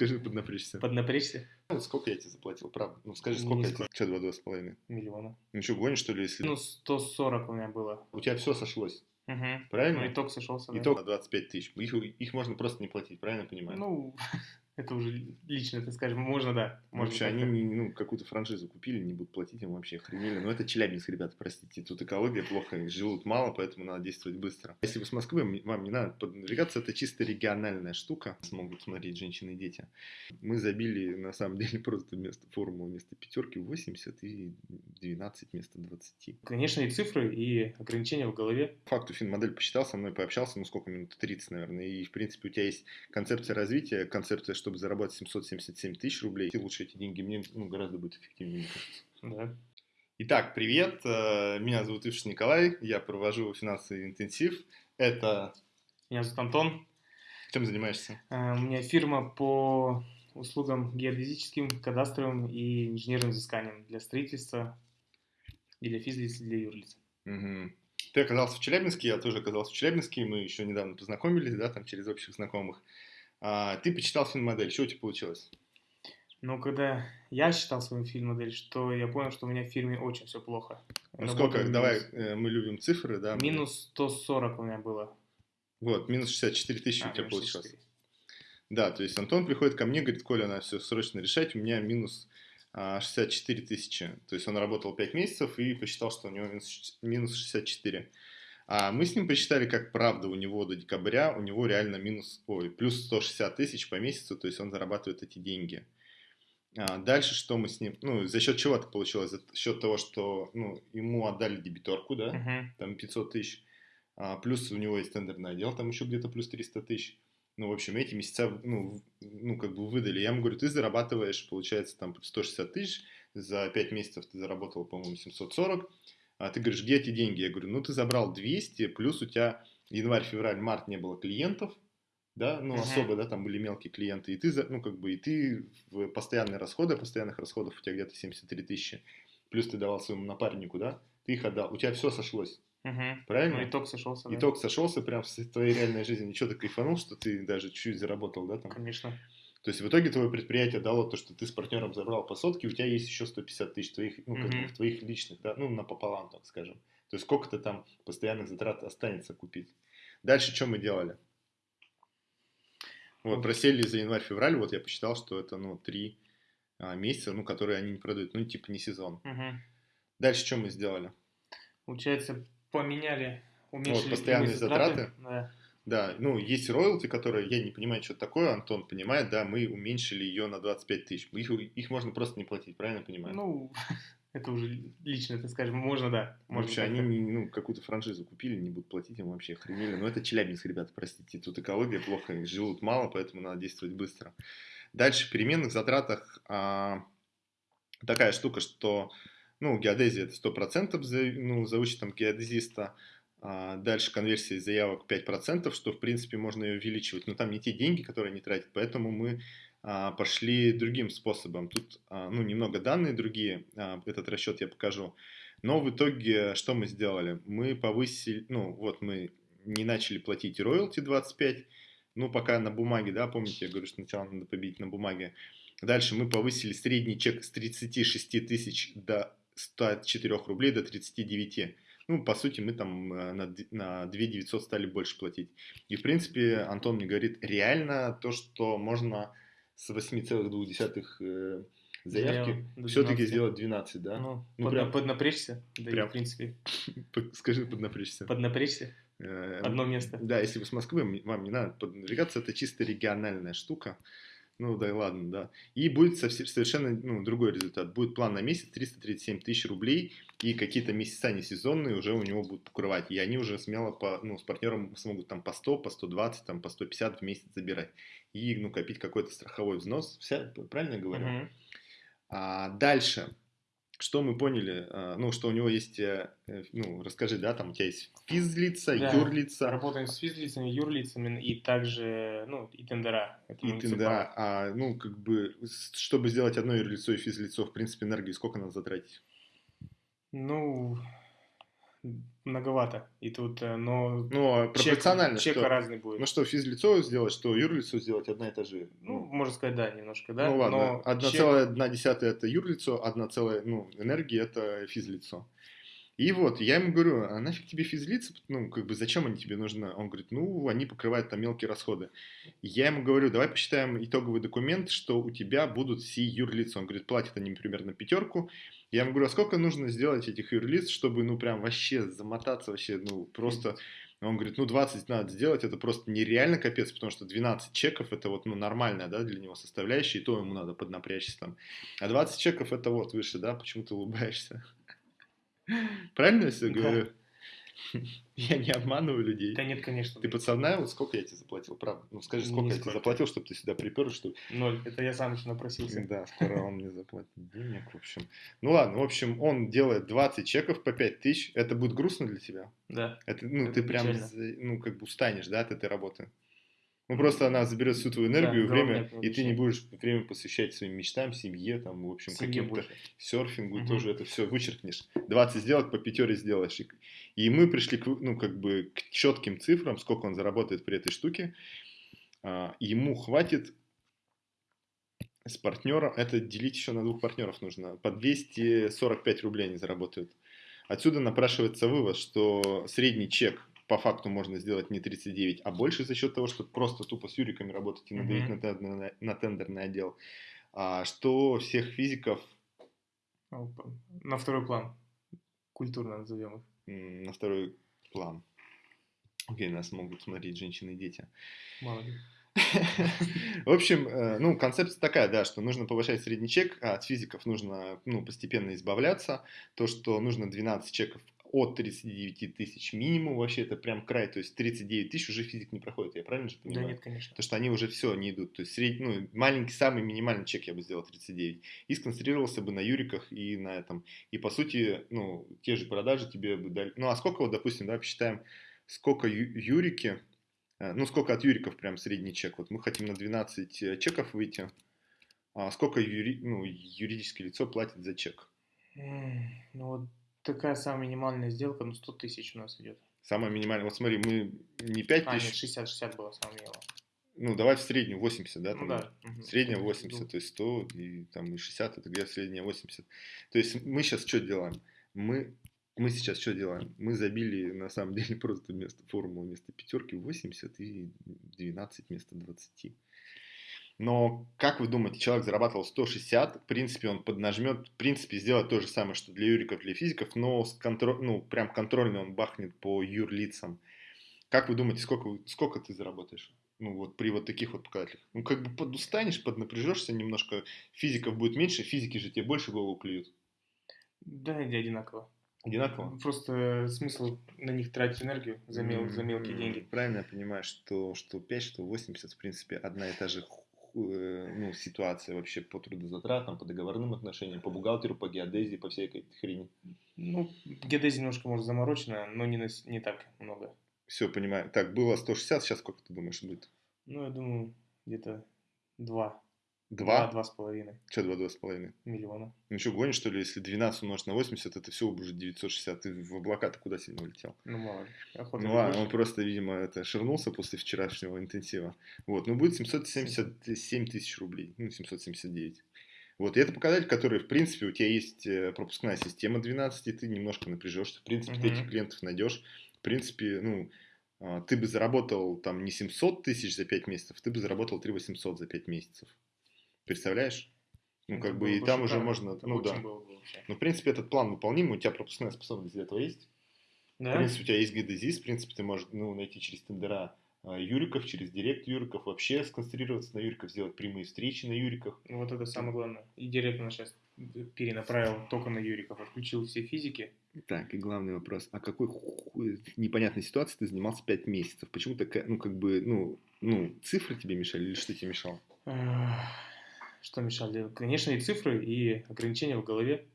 Скажи, поднапрячься. Поднапрячься? Ну, сколько я тебе заплатил, правда? Ну, скажи, сколько я тебе? Что, два, два с половиной? Миллиона. Ну что, гонишь, что ли, если... Ну, 140 у меня было. У тебя все сошлось, Угу. правильно? Ну, итог сошелся, да. Итог на 25 тысяч. Их, их можно просто не платить, правильно понимаю? Ну, это уже лично, ты скажешь, можно, да. Можно Вообще, они не- ну, какую-то франшизу купили, не будут платить им вообще охренели. Но это Челябинск, ребята, простите. Тут экология плохо, живут мало, поэтому надо действовать быстро. Если вы с Москвы, вам не надо поднапрягаться, это чисто региональная штука. Смогут смотреть женщины и дети. Мы забили, на самом деле, просто вместо формулы, вместо пятерки 80 и 12 вместо 20. Конечно, и цифры, и ограничения в голове. Факту финмодель посчитал, со мной пообщался, ну сколько минут, 30, наверное, и, в принципе, у тебя есть концепция развития, концепция, чтобы заработать 777 тысяч рублей, и лучше эти деньги мне ну, гораздо будет эффективнее, мне кажется. Да. Итак, привет, э, меня зовут Ивш Николай, я провожу финансовый интенсив. Это... Меня зовут Антон. Чем занимаешься? Э, У меня фирма по услугам геодезическим, кадастровым и инженерным взысканиям для строительства и для физлиц, и для юрлиц. Мгм. Ты оказался в Челябинске, я тоже оказался в Челябинске, мы еще недавно познакомились, да, там через общих знакомых. А, ты почитал финмодель, что у тебя получилось? Но когда я считал свою фильм-модель, что я понял, что у меня в фирме очень все плохо. Ну Работаю сколько, минус- давай, э, мы любим цифры, да? Минус 140 у меня было. Вот, минус 64 тысячи А, у тебя получилось. 64. Да, то есть Антон приходит ко мне, говорит, Коля, надо все срочно решать, у меня минус 64 тысячи. То есть он работал 5 месяцев и посчитал, что у него минус ш- минус 64. А мы с ним посчитали, как правда у него до декабря, у него реально минус, ой, плюс 160 тысяч по месяцу, то есть он зарабатывает эти деньги. А, дальше что мы с ним, ну, за счет чего это получилось? За счет того, что, ну, ему отдали дебиторку, да, Мгм. там 500 тысяч, а, плюс у него есть тендерный отдел, там еще где-то плюс 300 тысяч. Ну, в общем, эти месяца, ну, ну, как бы выдали. Я ему говорю, ты зарабатываешь, получается, там 160 тысяч, за 5 месяцев ты заработал, по-моему, 740. А ты говоришь, где эти деньги? Я говорю, ну, ты забрал 200, плюс у тебя январь, февраль, март не было клиентов, да, ну, Мгм. особо, да, там были мелкие клиенты, и ты, ну, как бы, и ты в постоянные расходы, постоянных расходов у тебя где-то 73 тысячи, плюс ты давал своему напарнику, да, ты их отдал, у тебя все сошлось, Мгм. правильно? Ну, итог сошелся, да. Итог сошелся прям с твоей реальной жизни. Ничего ты кайфанул, что ты даже чуть-чуть заработал, да, там? Конечно. То есть в итоге твое предприятие дало то, что ты с партнером забрал по сотке, у тебя есть еще 150 тысяч твоих, ну, как твоих личных, да, ну, напополам, так скажем. То есть сколько-то там постоянных затрат останется купить. Дальше что мы делали? Вот, просели за январь-февраль, вот я посчитал, что это, ну, три а, месяца, ну, которые они не продают, ну, типа не сезон. Мгм. Дальше что мы сделали? Получается, поменяли, уменьшили постоянные прямые затраты. Да. Да, ну, есть роялти, которые, я не понимаю, что такое, Антон понимает, да, мы уменьшили ее на 25 тысяч. Их, их можно просто не платить, правильно понимаю? Ну, это уже лично, ты скажешь, можно, да. Можно вообще, они не- ну, какую-то франшизу купили, не будут платить им вообще охренели. Но это Челябинск, ребята, простите, тут экология плохо, живут мало, поэтому надо действовать быстро. Дальше, в переменных затратах а, такая штука, что, ну, геодезия это 100% за, ну, за вычетом геодезиста, А, дальше конверсия заявок 5%, что, в принципе, можно ее увеличивать, но там не те деньги, которые они тратят, поэтому мы а, пошли другим способом. Тут, а, ну, немного данные другие, а, этот расчет я покажу. Но в итоге, что мы сделали? Мы повысили, ну, вот мы не начали платить роялти 25, ну, пока на бумаге, да, помните, я говорю, что сначала надо победить на бумаге. Дальше мы повысили средний чек с 36 тысяч до 104 рублей до 39. Ну, по сути, мы там э, на, на 2 900 стали больше платить. И, в принципе, Антон мне говорит, реально то, что можно с 8,2 э, заявки все-таки 12. сделать 12, да? Ну, Ну, подна- прям- поднапрячься, да и, прям- в принципе, Скажи, поднапрячься. поднапрячься, Э, одно место. Да, если вы с Москвы, вам не надо поднапрягаться, это чисто региональная штука. Ну да и ладно, да. И будет совершенно ну, другой результат. Будет план на месяц 337 тысяч рублей, и какие-то месяца не сезонные уже у него будут покрывать. И они уже смело по, ну, с партнером смогут там по 100, по 120, там, по 150 в месяц забирать. И ну, копить какой-то страховой взнос. Вся, правильно говорю? Мгм. А дальше, что мы поняли, а, ну, что у него есть, э, э, ну, расскажи, да, там у тебя есть физлица, Да. юрлица Работаем с физлицами, юрлицами и также, ну, и тендера. Это и тендера. А, ну, как бы, чтобы сделать одно юрлицо и физлицо, в принципе, энергии сколько надо затратить? Ну, многовато. И тут, э, но Ну, а чек, пропорционально, чек что? разный будет. Ну что, физлицо сделать, что юрлицо сделать, одна и та же. Ну, можно сказать, да, немножко, да. ну ладно, но одна чек- целая одна десятая это юрлицо, одна целая, ну, энергия это физлицо. И вот, я ему говорю, а нафиг тебе физлица, ну, как бы, зачем они тебе нужны? Он говорит, ну, они покрывают там мелкие расходы. Я ему говорю, давай посчитаем итоговый документ, что у тебя будут все юрлица. Он говорит, платят они примерно пятерку. Я ему говорю, а сколько нужно сделать этих юрлиц, чтобы, ну, прям вообще замотаться вообще, ну, просто... Он говорит, ну, 20 надо сделать, это просто нереально капец, потому что 12 чеков, это вот, ну, нормальная, да, для него составляющая, и то ему надо поднапрячься там. А 20 чеков, это вот выше, да, почему ты улыбаешься? Правильно я все говорю? Я не обманываю людей. Да нет, конечно. Ты подсознал, вот сколько я тебе заплатил, правда? Ну, скажи, сколько я тебе заплатил, чтобы ты сюда припер, что... Ноль. Это я сам еще напросился. Да, скоро он мне заплатит денег, в общем. Ну ладно, в общем, он делает 20 чеков по 5 тысяч. Это будет грустно для тебя? Да. Это, ну, ты прям, ну, как бы устанешь, да, от этой работы. Ну, просто она заберет всю твою энергию, Да, время, и ты не будешь время посвящать своим мечтам, семье, там, в общем, каким-то серфингу, Мгм. тоже это все вычеркнешь. 20 сделок по пятере сделаешь. И, и мы пришли, к, ну, как бы, к четким цифрам, сколько он заработает при этой штуке. А, ему хватит с партнером, это делить еще на двух партнеров нужно, по 245 рублей они заработают. Отсюда напрашивается вывод, что средний чек по факту можно сделать не 39, а больше за счет того, что просто тупо с юриками работать и надавить Мгм. на, тендерный, на тендерный отдел. А что всех физиков Опа. На второй план. Культурно назовем их. на второй план. Окей, нас могут смотреть женщины и дети. Мало ли. В общем, э, ну, концепция такая, да, что нужно повышать средний чек, а от физиков нужно, ну, постепенно избавляться. То, что нужно 12 чеков от 39 тысяч минимум, вообще это прям край, то есть 39 тысяч уже физик не проходит, я правильно же Да понимаю? нет, конечно. Потому что они уже все не идут. То есть средний, ну, маленький, самый минимальный чек я бы сделал 39. И сконцентрировался бы на юриках и на этом. И по сути, ну, те же продажи тебе бы дали. Ну, а сколько вот, допустим, давай посчитаем, сколько ю- юрики, э, ну, сколько от юриков прям средний чек. Вот мы хотим на 12 э, чеков выйти. А сколько юри, ну, юридическое лицо платит за чек? Ну вот такая самая минимальная сделка, ну 100 тысяч у нас идет. Самое минимальное. Вот смотри, мы не 5 А, нет, тысяч, 60-60 было самое минимальное. ну, давай в среднюю 80, да? Ну там, да. мгм. Средняя Ну, 80, то есть 100 и там и 60, это где средняя 80. То есть мы сейчас что делаем? Мы, мы сейчас что делаем? Мы забили на самом деле просто вместо формулы, вместо пятерки 80 и 12 вместо 20. Но, как вы думаете, человек зарабатывал 160, в принципе, он поднажмет, в принципе, сделать то же самое, что для юриков, для физиков, но с контро- ну, прям контрольно он бахнет по юрлицам. Как вы думаете, сколько, сколько ты заработаешь? Ну, вот при вот таких вот показателях. Ну, как бы подустанешь, поднапряжешься немножко, физиков будет меньше, физики же тебе больше голову клюют. Да, иди одинаково. Одинаково? Просто смысл на них тратить энергию за, мел- за мелкие деньги. Правильно я понимаю, что, что 5, что 80, в принципе, одна и та же ну, ситуация вообще по трудозатратам, по договорным отношениям, по бухгалтеру, по геодезии, по всей этой хрени. Ну, геодезия немножко, может, заморочена, но не, на не так много. Все, понимаю. Так, было 160, сейчас сколько ты думаешь будет? Ну, я думаю, где-то два. Два? Два с половиной Че два, два с половиной? миллиона. Ну что, гонишь, что ли, если 12 умножить на 80, это все уже 960. Ты в облака-то куда сильно улетел? Ну, мало ли. Охота Ну ладно, он просто, видимо, это ширнулся после вчерашнего интенсива. Вот, ну будет 777 тысяч рублей, ну 779. Вот, и это показатель, который, в принципе, у тебя есть э, пропускная система 12, и ты немножко напряжешься. В принципе, ты Мгм. этих клиентов найдешь. В принципе, ну, а, ты бы заработал там не 700 тысяч за 5 месяцев, ты бы заработал 3 800 за 5 месяцев. Представляешь? Ну, Это как бы, было и бы там уже шикарно. можно, Это ну да. было бы вообще. Ну, в принципе, этот план выполним, у тебя пропускная способность для этого есть. Да? В принципе, у тебя есть геодезис, в принципе, ты можешь ну, найти через тендера а, юриков, через директ юриков, вообще сконцентрироваться на юриках, сделать прямые встречи на юриках. Ну, вот это самое главное. И директор сейчас перенаправил только на Юриков, отключил все физики. Так, и главный вопрос, а какой хуй непонятной ситуации ты занимался 5 месяцев? Почему такая, ну, как бы, ну, ну, цифры тебе мешали или что тебе мешало? Что мешали? Конечно, и цифры, и ограничения в голове.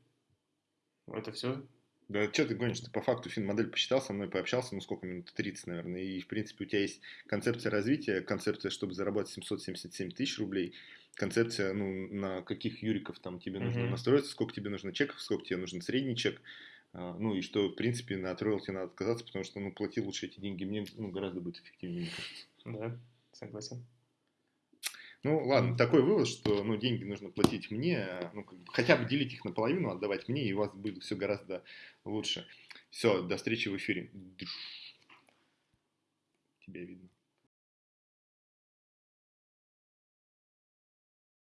Это все. Да что ты гонишь? Ты по факту фин-модель посчитал, со мной пообщался, ну сколько минут? 30, наверное. И, в принципе, у тебя есть концепция развития, концепция, чтобы заработать 777 тысяч рублей, концепция, ну, на каких юриков там тебе нужно Мгм. настроиться, сколько тебе нужно чеков, сколько тебе нужен средний чек. А, ну и что, в принципе, на роялти надо отказаться, потому что, ну, плати лучше эти деньги мне, ну, гораздо будет эффективнее, мне кажется. Да, согласен. Ну, ладно, такой вывод, что, ну, деньги нужно платить мне, ну, как бы хотя бы делить их наполовину, отдавать мне, и у вас будет все гораздо лучше. Все, до встречи в эфире. Тебя видно.